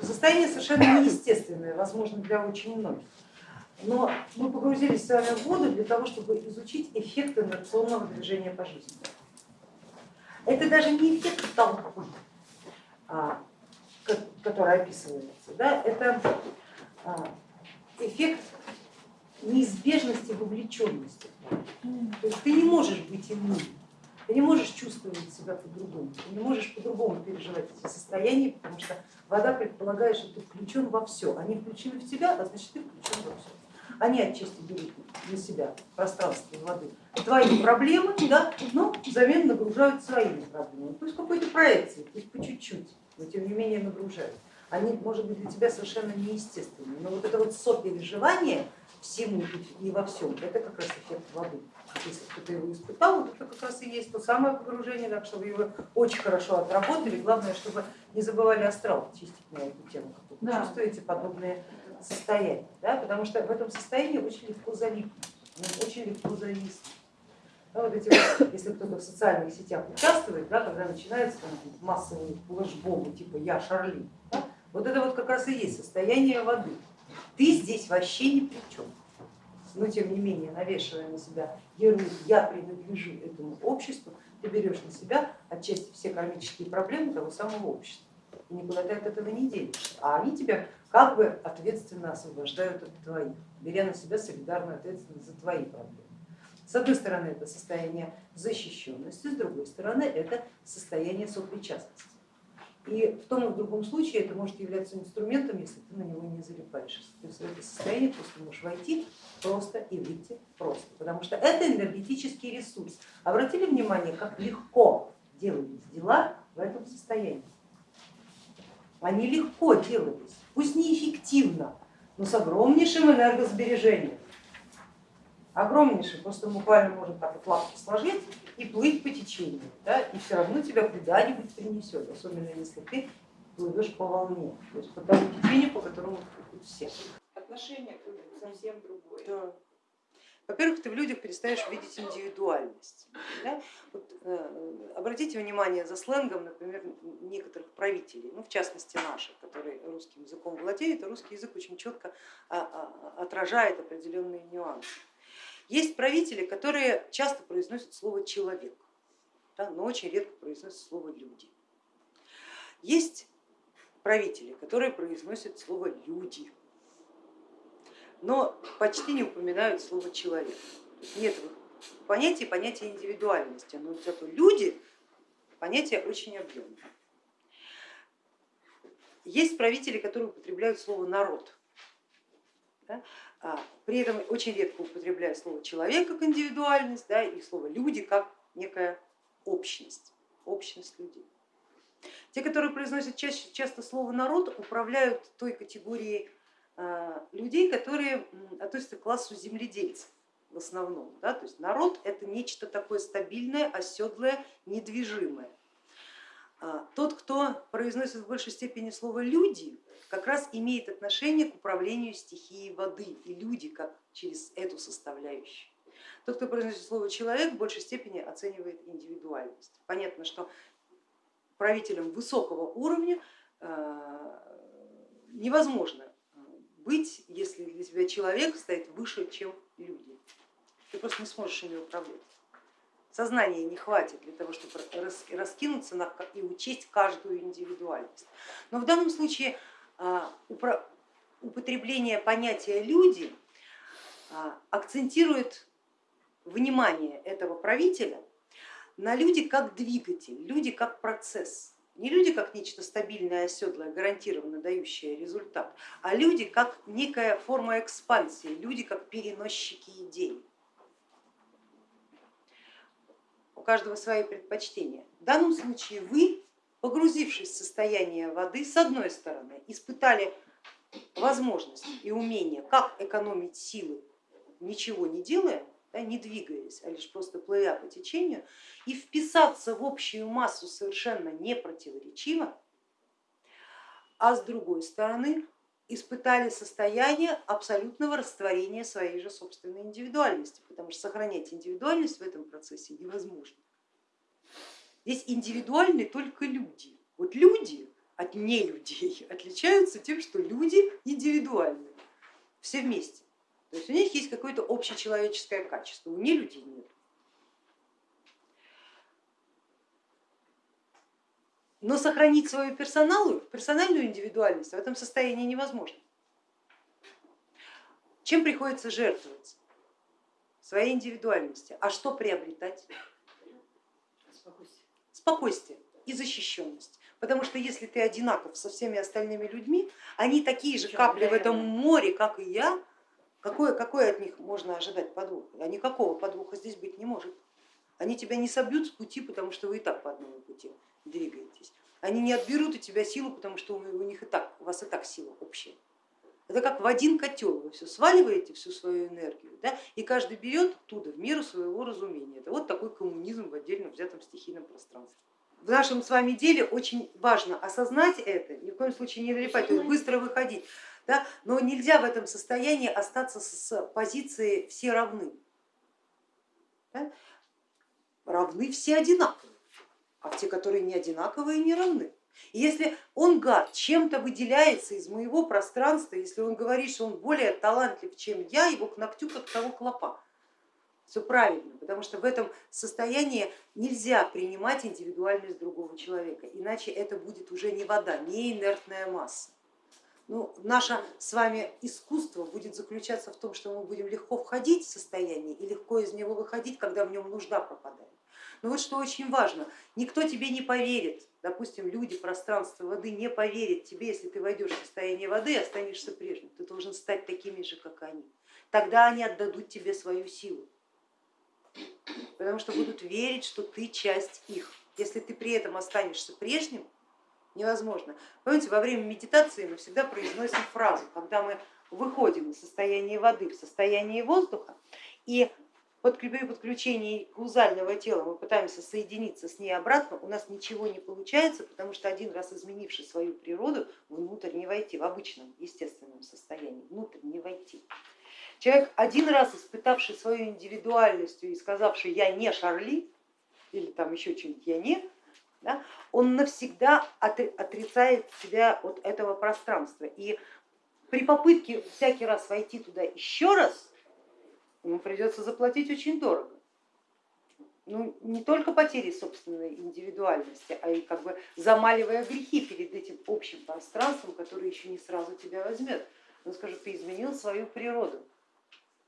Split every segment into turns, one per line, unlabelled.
Состояние совершенно неестественное, возможно, для очень многих. Но мы погрузились с вами в воду для того, чтобы изучить эффект инерционного движения по жизни. Это даже не эффект толпы, а, который описывается, да? это а, эффект неизбежности вовлеченности. То есть ты не можешь быть иммунным. Ты не можешь чувствовать себя по-другому, ты не можешь по-другому переживать эти состояния, потому что вода предполагает, что ты включен во все. Они включены в тебя, а значит ты включен во все. Они отчасти берут на себя пространство воды твои проблемы, да, но взамен нагружают своими проблемами. Пусть какой-то проекции, пусть по чуть-чуть, но тем не менее нагружают. Они, может быть, для тебя совершенно неестественны, но вот это вот сопереживание всему и во всем, это как раз эффект воды если кто-то его испытал, вот это как раз и есть то самое погружение, так что вы его очень хорошо отработали. Главное, чтобы не забывали астрал чистить на эту тему, как вы да. чувствуете подобные состояния, да? потому что в этом состоянии очень легко залипнуть, очень легко зависнуть. Да, вот эти вот, если кто-то в социальных сетях участвует, да, когда начинается там, массовый флешбомы типа я Шарли, да, вот это вот как раз и есть состояние воды. Ты здесь вообще ни при чем но тем не менее, навешивая на себя ярлык «я принадлежу этому обществу», ты берешь на себя отчасти все кармические проблемы того самого общества. И никуда ты от этого не денешься. А они тебя как бы ответственно освобождают от твоих, беря на себя солидарную ответственность за твои проблемы. С одной стороны это состояние защищенности, с другой стороны это состояние сопричастности. И в том и в другом случае это может являться инструментом, если ты на него не залипаешь. То есть в это состояние просто можешь войти просто и выйти просто, потому что это энергетический ресурс. Обратили внимание, как легко делались дела в этом состоянии. Они легко делались, пусть неэффективно, но с огромнейшим энергосбережением. Огромнейшим, просто буквально можно так вот лапки сложить и плыть по течению, да, и все равно тебя куда-нибудь принесет, особенно если ты плывешь по волне, то есть по тому течению, по которому плывут все.
Отношение к совсем другое.
Да. Во-первых, ты в людях перестаешь видеть индивидуальность. Да? Вот, э, обратите внимание за сленгом, например, некоторых правителей, ну, в частности наших, которые русским языком владеют, а русский язык очень четко а, а, отражает определенные нюансы. Есть правители, которые часто произносят слово человек, да, но очень редко произносят слово люди. Есть правители, которые произносят слово люди, но почти не упоминают слово человек. Нет понятия понятия индивидуальности, но зато люди понятие очень объемное. Есть правители, которые употребляют слово народ. Да? А, при этом очень редко употребляют слово человек как индивидуальность да, и слово люди как некая общность, общность людей. Те, которые произносят чаще, часто слово народ, управляют той категорией а, людей, которые относятся к классу земледельцев в основном. Да? То есть народ это нечто такое стабильное, оседлое, недвижимое. А, тот, кто произносит в большей степени слово люди, как раз имеет отношение к управлению стихией воды и люди как через эту составляющую. Тот, кто произносит слово человек, в большей степени оценивает индивидуальность. Понятно, что правителям высокого уровня э, невозможно быть, если для тебя человек стоит выше, чем люди. Ты просто не сможешь ими управлять. Сознания не хватит для того, чтобы раскинуться и учесть каждую индивидуальность. Но в данном случае употребление понятия люди а, акцентирует внимание этого правителя на люди как двигатель, люди как процесс. Не люди как нечто стабильное, оседлое, гарантированно дающее результат, а люди как некая форма экспансии, люди как переносчики идей. У каждого свои предпочтения. В данном случае вы погрузившись в состояние воды, с одной стороны, испытали возможность и умение, как экономить силы, ничего не делая, да, не двигаясь, а лишь просто плывя по течению, и вписаться в общую массу совершенно не противоречиво, а с другой стороны испытали состояние абсолютного растворения своей же собственной индивидуальности, потому что сохранять индивидуальность в этом процессе невозможно. Здесь индивидуальны только люди. Вот люди от нелюдей отличаются тем, что люди индивидуальны, все вместе. То есть у них есть какое-то общечеловеческое качество, у нелюдей нет. Но сохранить свою персоналу, персональную индивидуальность в этом состоянии невозможно. Чем приходится жертвовать? Своей индивидуальности. А что приобретать?
Спокойствие.
И защищенность. Потому что если ты одинаков со всеми остальными людьми, они такие же капли в этом море, как и я, какое, какое от них можно ожидать подвоха? А никакого подвоха здесь быть не может. Они тебя не собьют с пути, потому что вы и так по одному пути двигаетесь. Они не отберут у тебя силу, потому что у них и так, у вас и так сила общая. Это как в один котел, вы все сваливаете, всю свою энергию, да, и каждый берет оттуда в меру своего разумения. Это вот такой коммунизм в отдельно взятом стихийном пространстве. В нашем с вами деле очень важно осознать это, ни в коем случае не налипать, то есть быстро выходить, да, но нельзя в этом состоянии остаться с позиции все равны. Да? Равны все одинаковые, а те, которые не одинаковые, не равны. Если он гад чем-то выделяется из моего пространства, если он говорит, что он более талантлив, чем я, его к ногтю как того клопа. Все правильно, потому что в этом состоянии нельзя принимать индивидуальность другого человека, иначе это будет уже не вода, не инертная масса. Ну, наше с вами искусство будет заключаться в том, что мы будем легко входить в состояние и легко из него выходить, когда в нем нужда пропадает. Но вот что очень важно, никто тебе не поверит, допустим, люди, пространство воды не поверят тебе, если ты войдешь в состояние воды и останешься прежним. Ты должен стать такими же, как они. Тогда они отдадут тебе свою силу, потому что будут верить, что ты часть их. Если ты при этом останешься прежним, невозможно. Помните, во время медитации мы всегда произносим фразу, когда мы выходим из состояния воды в состояние воздуха, и при подключении каузального тела мы пытаемся соединиться с ней обратно, у нас ничего не получается, потому что один раз изменивший свою природу, внутрь не войти, в обычном естественном состоянии, внутрь не войти. Человек, один раз испытавший свою индивидуальность и сказавший я не Шарли, или там еще что-нибудь я не, да, он навсегда отрицает себя от этого пространства. И при попытке всякий раз войти туда еще раз, ему придется заплатить очень дорого. Ну, не только потери собственной индивидуальности, а и как бы замаливая грехи перед этим общим пространством, которое еще не сразу тебя возьмет. Он скажет, ты изменил свою природу,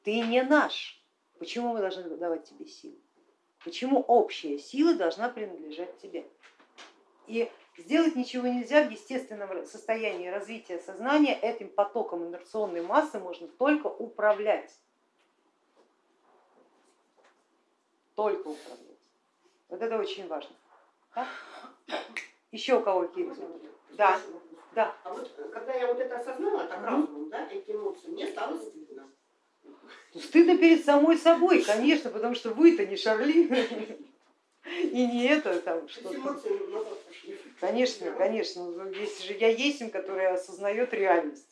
ты не наш, почему мы должны давать тебе силу? Почему общая сила должна принадлежать тебе? И сделать ничего нельзя в естественном состоянии развития сознания, этим потоком инерционной массы можно только управлять. Только управлять. Вот это очень важно. Да? Еще у кого какие Да, да.
А вот когда я вот это осознала, так разумом, да, эти эмоции, мне стало стыдно.
Стыдно перед самой собой, конечно, потому что вы-то не Шарли и не это там что-то. Конечно, конечно, есть же я есть, который осознает реальность.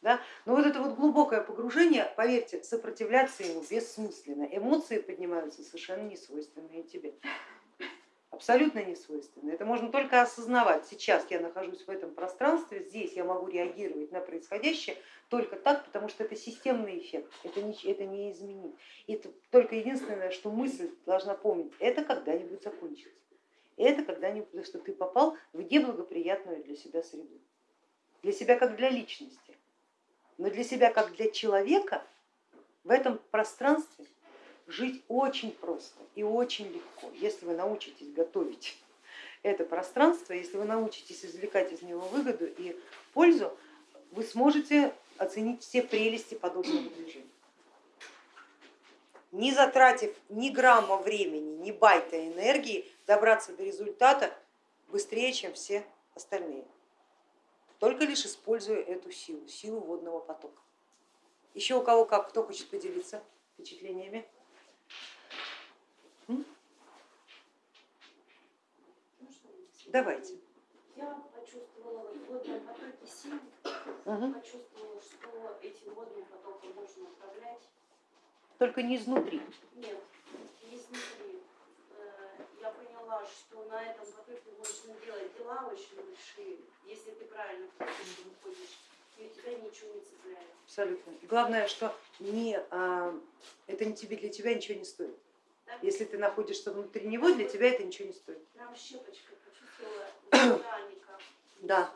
Да? Но вот это вот глубокое погружение, поверьте, сопротивляться ему бессмысленно. Эмоции поднимаются совершенно несвойственные тебе. Абсолютно несвойственные. Это можно только осознавать. Сейчас я нахожусь в этом пространстве, здесь я могу реагировать на происходящее только так, потому что это системный эффект, это не, это не изменить. Это только единственное, что мысль должна помнить, это когда-нибудь закончится. Это когда-нибудь, что ты попал в неблагоприятную для себя среду. Для себя как для личности но для себя, как для человека, в этом пространстве жить очень просто и очень легко, если вы научитесь готовить это пространство, если вы научитесь извлекать из него выгоду и пользу, вы сможете оценить все прелести подобного движения. Не затратив ни грамма времени, ни байта энергии, добраться до результата быстрее, чем все остальные только лишь используя эту силу, силу водного потока. Еще у кого как, кто хочет поделиться впечатлениями? Давайте.
Я почувствовала в водном потоке угу. почувствовала, что этим водным потоком можно управлять.
Только не изнутри.
Нет, не изнутри. Поняла, что на этом потоке можно делать. Дело тела очень большие. Если ты правильно ходишь, выходишь, и у тебя ничего не цепляет.
Абсолютно. Главное, что не, а, это не тебе, для тебя ничего не стоит.
Да?
Если ты находишься внутри него, для тебя это ничего не стоит.
Прям щепочкой почувствовала.
Да,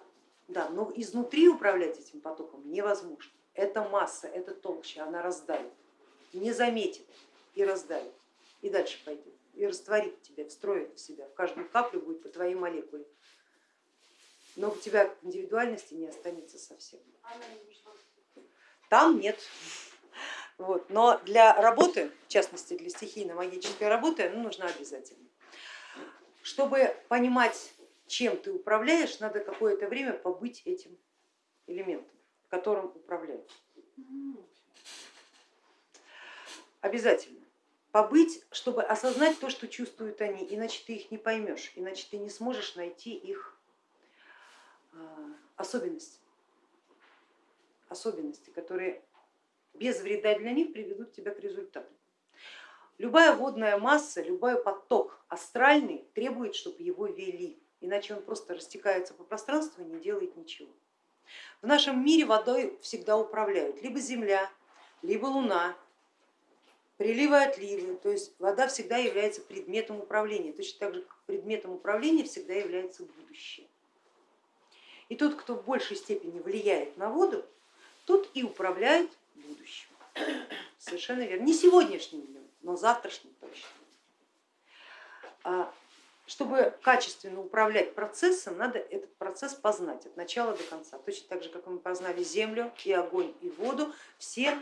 да, но изнутри управлять этим потоком невозможно. Это масса, это толща, она раздавит, не заметит и раздавит, и дальше пойдет, и растворит тебя, встроит в себя, в каждую каплю будет по твоей молекуле. Но у тебя индивидуальности не останется совсем. Там нет. Вот. Но для работы, в частности для стихийно-магической работы, она нужна обязательно. Чтобы понимать, чем ты управляешь, надо какое-то время побыть этим элементом, которым управляют. Обязательно. Побыть, чтобы осознать то, что чувствуют они, иначе ты их не поймешь, иначе ты не сможешь найти их а, особенности, особенности, которые без вреда для них приведут тебя к результату. Любая водная масса, любой поток астральный требует, чтобы его вели, иначе он просто растекается по пространству и не делает ничего. В нашем мире водой всегда управляют либо Земля, либо Луна, приливы отливы, то есть вода всегда является предметом управления, точно так же как предметом управления всегда является будущее. И тот, кто в большей степени влияет на воду, тот и управляет будущим. Совершенно верно. Не сегодняшним днем, но завтрашним точно. А чтобы качественно управлять процессом, надо этот процесс познать от начала до конца. Точно так же, как мы познали землю и огонь и воду, все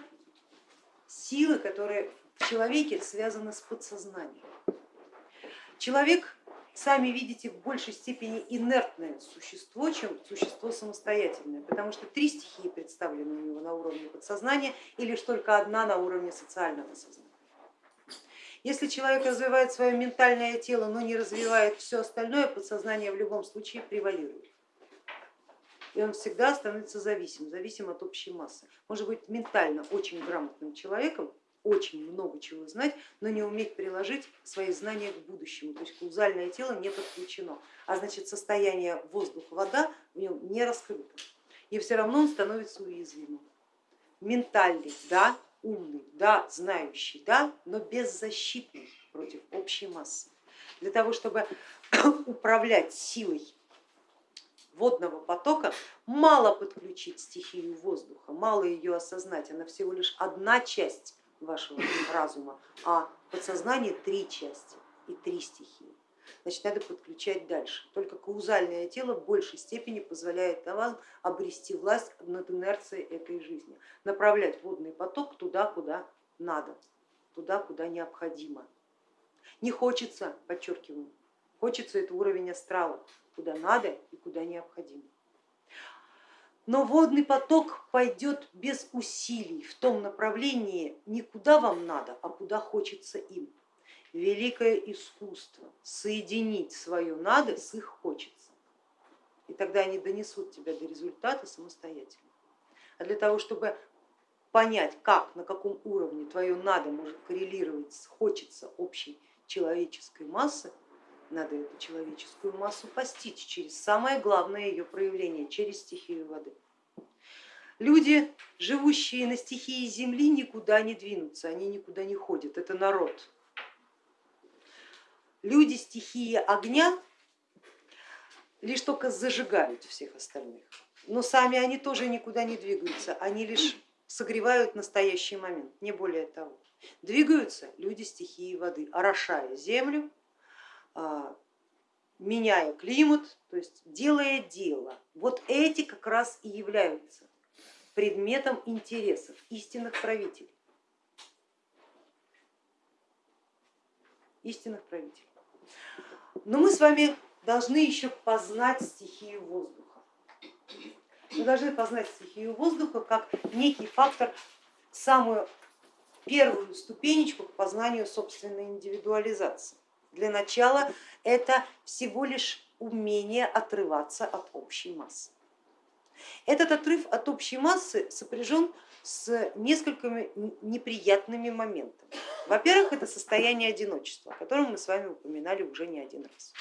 силы, которые в человеке связаны с подсознанием. Человек, сами видите, в большей степени инертное существо, чем существо самостоятельное, потому что три стихии представлены у него на уровне подсознания и лишь только одна на уровне социального сознания. Если человек развивает свое ментальное тело, но не развивает все остальное, подсознание в любом случае превалирует. И он всегда становится зависим, зависим от общей массы. Может быть ментально очень грамотным человеком, очень много чего знать, но не уметь приложить свои знания к будущему. То есть каузальное тело не подключено, а значит состояние воздух-вода в нем не раскрыто. И все равно он становится уязвимым. Ментальный, да, умный, да, знающий, да, но беззащитный против общей массы. Для того, чтобы управлять силой водного потока, мало подключить стихию воздуха, мало ее осознать, она всего лишь одна часть вашего разума, а подсознание три части и три стихии. Значит, надо подключать дальше. Только каузальное тело в большей степени позволяет вам обрести власть над инерцией этой жизни, направлять водный поток туда, куда надо, туда, куда необходимо. Не хочется, подчеркиваю, хочется это уровень астрала, куда надо и куда необходимо. Но водный поток пойдет без усилий в том направлении не куда вам надо, а куда хочется им. Великое искусство соединить свое надо с их хочется. И тогда они донесут тебя до результата самостоятельно. А для того, чтобы понять, как, на каком уровне твое надо может коррелировать с хочется общей человеческой массы, надо эту человеческую массу постичь через самое главное ее проявление, через стихию воды. Люди, живущие на стихии земли, никуда не двинутся, они никуда не ходят, это народ. Люди стихии огня лишь только зажигают всех остальных, но сами они тоже никуда не двигаются, они лишь согревают настоящий момент, не более того. Двигаются люди стихии воды, орошая землю, меняя климат, то есть делая дело. Вот эти как раз и являются предметом интересов истинных правителей. Истинных правителей. Но мы с вами должны еще познать стихию воздуха. Мы должны познать стихию воздуха как некий фактор, самую первую ступенечку к познанию собственной индивидуализации. Для начала это всего лишь умение отрываться от общей массы. Этот отрыв от общей массы сопряжен с несколькими неприятными моментами. Во-первых, это состояние одиночества, о котором мы с вами упоминали уже не один раз.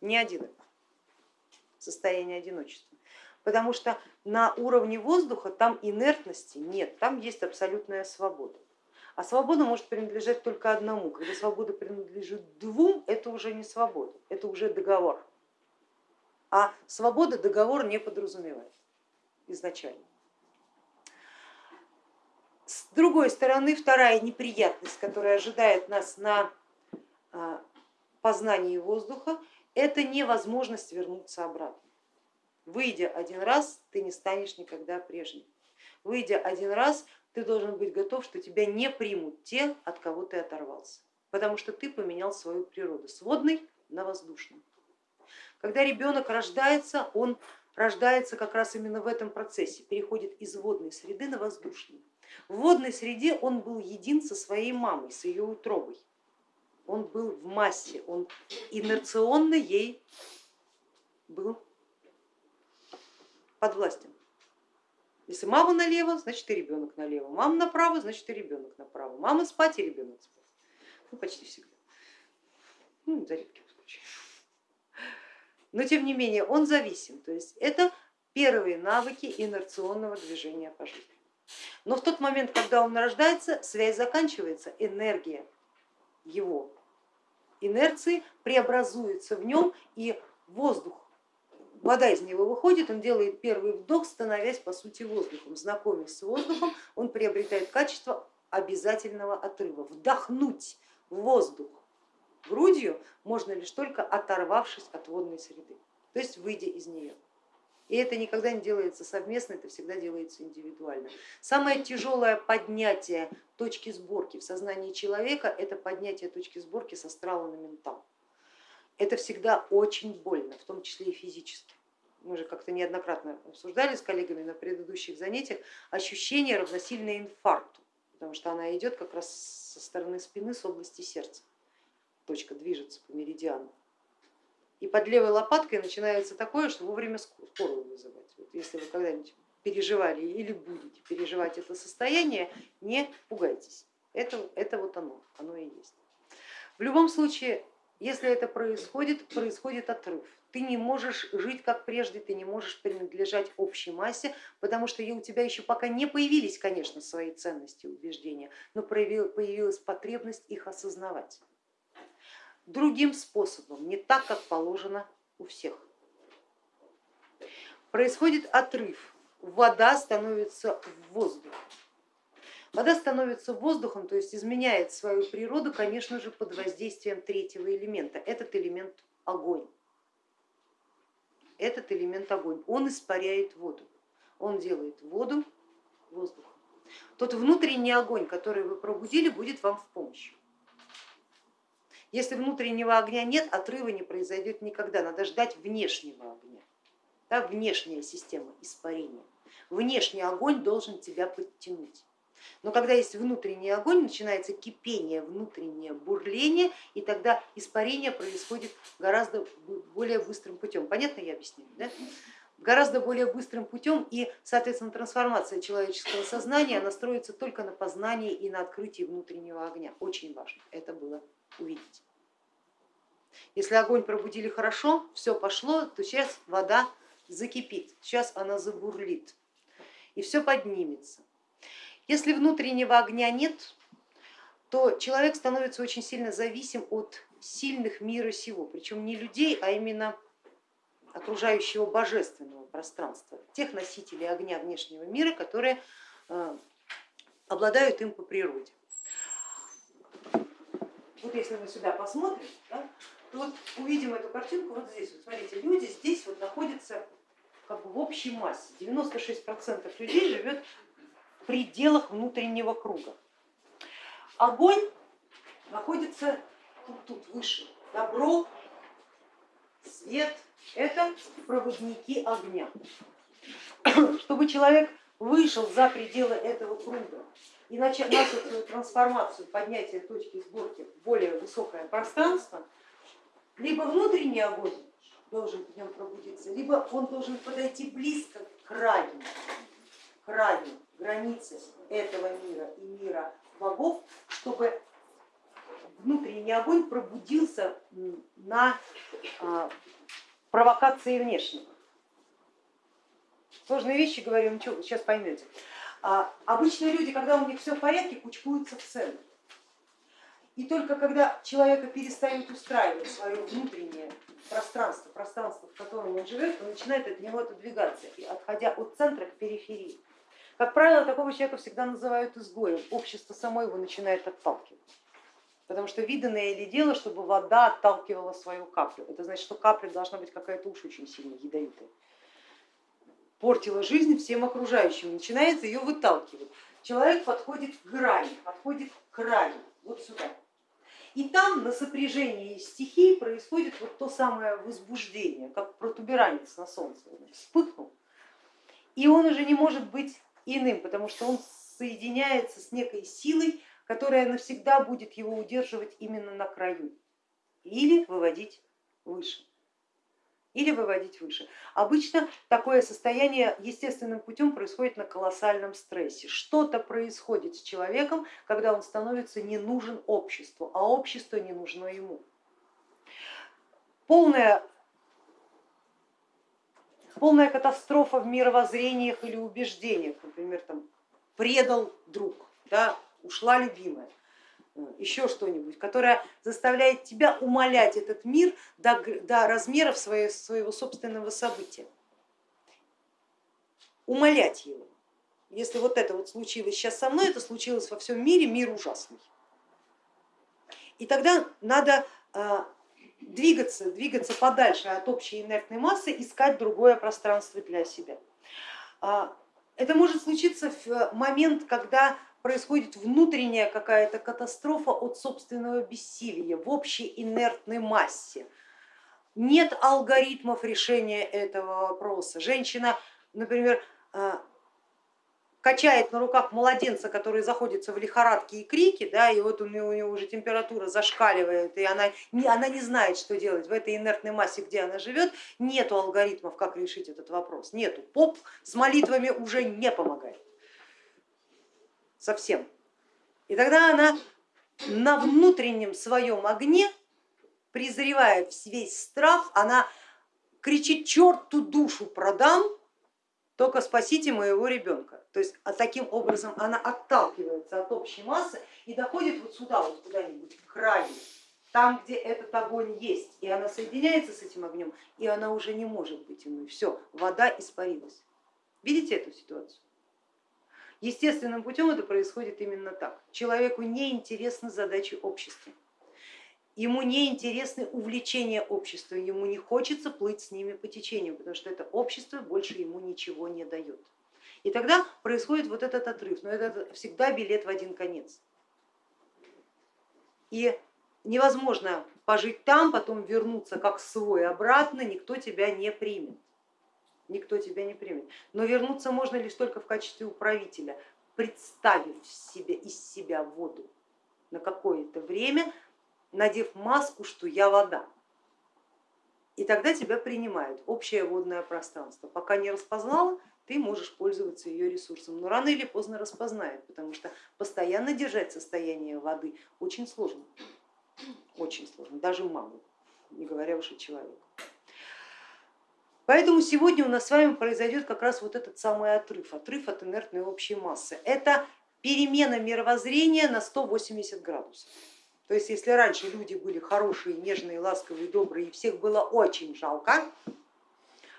Не один раз. состояние одиночества. Потому что на уровне воздуха там инертности нет, там есть абсолютная свобода. А свобода может принадлежать только одному. Когда свобода принадлежит двум, это уже не свобода, это уже договор. А свобода договор не подразумевает изначально. С другой стороны, вторая неприятность, которая ожидает нас на а, познании воздуха, это невозможность вернуться обратно. Выйдя один раз, ты не станешь никогда прежним. Выйдя один раз, ты должен быть готов, что тебя не примут те, от кого ты оторвался, потому что ты поменял свою природу с водной на воздушную. Когда ребенок рождается, он рождается как раз именно в этом процессе, переходит из водной среды на воздушную. В водной среде он был един со своей мамой, с ее утробой. Он был в массе, он инерционно ей был подвластен. Если мама налево, значит и ребенок налево. Мама направо, значит и ребенок направо. Мама спать и ребенок спать. Ну, почти всегда. Ну, за редким случаем. Но тем не менее он зависим. То есть это первые навыки инерционного движения по жизни. Но в тот момент, когда он рождается, связь заканчивается, энергия его инерции преобразуется в нем и воздух вода из него выходит, он делает первый вдох, становясь по сути воздухом. Знакомясь с воздухом, он приобретает качество обязательного отрыва. Вдохнуть воздух грудью можно лишь только оторвавшись от водной среды, то есть выйдя из нее. И это никогда не делается совместно, это всегда делается индивидуально. Самое тяжелое поднятие точки сборки в сознании человека это поднятие точки сборки с астрала на ментал. Это всегда очень больно, в том числе и физически мы же как-то неоднократно обсуждали с коллегами на предыдущих занятиях, ощущение равносильно инфаркту, потому что она идет как раз со стороны спины, с области сердца. Точка движется по меридиану. И под левой лопаткой начинается такое, что вовремя скорую вызывать. Вот если вы когда-нибудь переживали или будете переживать это состояние, не пугайтесь. Это, это вот оно, оно и есть. В любом случае, если это происходит, происходит отрыв ты не можешь жить как прежде, ты не можешь принадлежать общей массе, потому что у тебя еще пока не появились, конечно, свои ценности и убеждения, но появилась потребность их осознавать. Другим способом, не так, как положено у всех. Происходит отрыв, вода становится воздухом. Вода становится воздухом, то есть изменяет свою природу, конечно же, под воздействием третьего элемента. Этот элемент огонь этот элемент огонь. Он испаряет воду, он делает воду воздухом. Тот внутренний огонь, который вы пробудили, будет вам в помощь. Если внутреннего огня нет, отрыва не произойдет никогда, надо ждать внешнего огня, да, внешняя система испарения. Внешний огонь должен тебя подтянуть. Но когда есть внутренний огонь, начинается кипение, внутреннее бурление, и тогда испарение происходит гораздо более быстрым путем. Понятно я объясняю? Да? Гораздо более быстрым путем и, соответственно, трансформация человеческого сознания настроится только на познании и на открытии внутреннего огня. Очень важно это было увидеть. Если огонь пробудили хорошо, все пошло, то сейчас вода закипит, сейчас она забурлит и все поднимется. Если внутреннего огня нет, то человек становится очень сильно зависим от сильных мира сего, причем не людей, а именно окружающего божественного пространства, тех носителей огня внешнего мира, которые э, обладают им по природе. Вот если мы сюда посмотрим, да, то вот увидим эту картинку вот здесь. Вот смотрите, люди здесь вот находятся как бы в общей массе. 96% людей живет пределах внутреннего круга. Огонь находится тут, тут выше. Добро, свет – это проводники огня. Чтобы человек вышел за пределы этого круга и начал свою трансформацию, поднятие точки сборки в более высокое пространство, либо внутренний огонь должен в нем пробудиться, либо он должен подойти близко к краю, краю границы этого мира и мира богов, чтобы внутренний огонь пробудился на а, провокации внешнего. Сложные вещи говорю, ничего, сейчас поймете. А, обычно люди, когда у них все в порядке, кучкуются в центр. И только когда человека перестают устраивать свое внутреннее пространство, пространство, в котором он живет, он начинает от него отодвигаться, и отходя от центра к периферии. Как правило, такого человека всегда называют изгоем, общество само его начинает отталкивать. Потому что виданное ли дело, чтобы вода отталкивала свою каплю. Это значит, что капля должна быть какая-то уж очень сильно ядовитая. Портила жизнь всем окружающим, начинается ее выталкивать. Человек подходит к грани, подходит к краю, вот сюда. И там на сопряжении стихий происходит вот то самое возбуждение, как протуберанец на солнце. Вспыхнул, и он уже не может быть иным, потому что он соединяется с некой силой, которая навсегда будет его удерживать именно на краю или выводить выше или выводить выше. Обычно такое состояние естественным путем происходит на колоссальном стрессе. Что-то происходит с человеком, когда он становится не нужен обществу, а общество не нужно ему. Полная, полная катастрофа в мировоззрениях или убеждениях, например, там, предал друг, да, ушла любимая еще что-нибудь, которая заставляет тебя умолять этот мир до, до размеров своего, своего собственного события. Умолять его. Если вот это вот случилось сейчас со мной, это случилось во всем мире, мир ужасный. И тогда надо а, двигаться, двигаться подальше от общей инертной массы, искать другое пространство для себя. А, это может случиться в момент, когда происходит внутренняя какая-то катастрофа от собственного бессилия в общей инертной массе. Нет алгоритмов решения этого вопроса. Женщина, например, э, качает на руках младенца, который заходится в лихорадке и крики, да, и вот у нее, у нее уже температура зашкаливает, и она не, она не знает, что делать в этой инертной массе, где она живет, нету алгоритмов, как решить этот вопрос, нету. Поп с молитвами уже не помогает совсем. И тогда она на внутреннем своем огне, презревая весь страх, она кричит, черту душу продам, только спасите моего ребенка. То есть а таким образом она отталкивается от общей массы и доходит вот сюда, вот куда-нибудь к краю, там, где этот огонь есть, и она соединяется с этим огнем, и она уже не может быть иной. Все, вода испарилась. Видите эту ситуацию? Естественным путем это происходит именно так. Человеку не интересны задачи общества, ему не интересны увлечения общества, ему не хочется плыть с ними по течению, потому что это общество больше ему ничего не дает. И тогда происходит вот этот отрыв, но это всегда билет в один конец. И невозможно пожить там, потом вернуться как свой обратно, никто тебя не примет никто тебя не примет. Но вернуться можно лишь только в качестве управителя, представив себе из себя воду на какое-то время, надев маску, что я вода. И тогда тебя принимают общее водное пространство. Пока не распознала, ты можешь пользоваться ее ресурсом, но рано или поздно распознает, потому что постоянно держать состояние воды очень сложно, очень сложно, даже маму, не говоря уж о человеку. Поэтому сегодня у нас с вами произойдет как раз вот этот самый отрыв, отрыв от инертной общей массы. Это перемена мировоззрения на 180 градусов. То есть если раньше люди были хорошие, нежные, ласковые, добрые, и всех было очень жалко,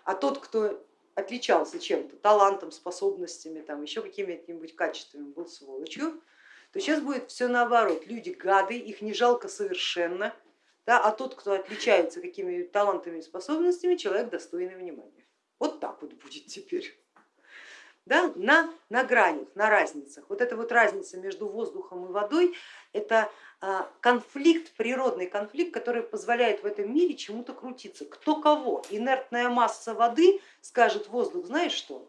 а тот, кто отличался чем-то, талантом, способностями, там, еще какими-нибудь качествами был сволочью, то сейчас будет все наоборот. Люди гады, их не жалко совершенно, да, а тот, кто отличается какими талантами и способностями, человек достойный внимания. Вот так вот будет теперь. Да, на, на гранях, на разницах. Вот эта вот разница между воздухом и водой, это конфликт, природный конфликт, который позволяет в этом мире чему-то крутиться. Кто кого? Инертная масса воды скажет воздух, знаешь что,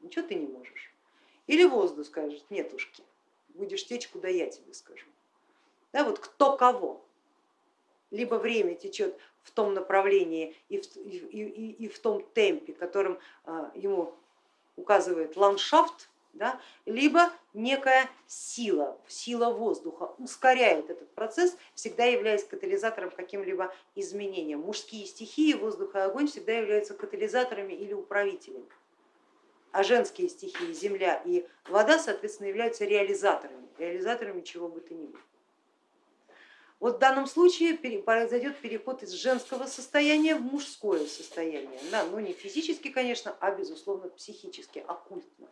ничего ты не можешь. Или воздух скажет, нетушки, будешь течь, куда я тебе скажу. Да, вот кто кого либо время течет в том направлении и в, и, и, и в том темпе, которым а, ему указывает ландшафт, да, либо некая сила, сила воздуха ускоряет этот процесс, всегда являясь катализатором каким-либо изменениям. Мужские стихии, воздух и огонь всегда являются катализаторами или управителями. а женские стихии, земля и вода, соответственно, являются реализаторами, реализаторами чего бы то ни было. Вот в данном случае произойдет переход из женского состояния в мужское состояние, да, но не физически, конечно, а безусловно психически, оккультно.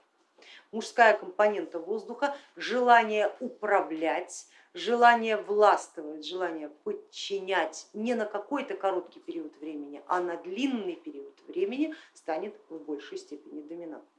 Мужская компонента воздуха, желание управлять, желание властвовать, желание подчинять не на какой-то короткий период времени, а на длинный период времени станет в большей степени доминантным.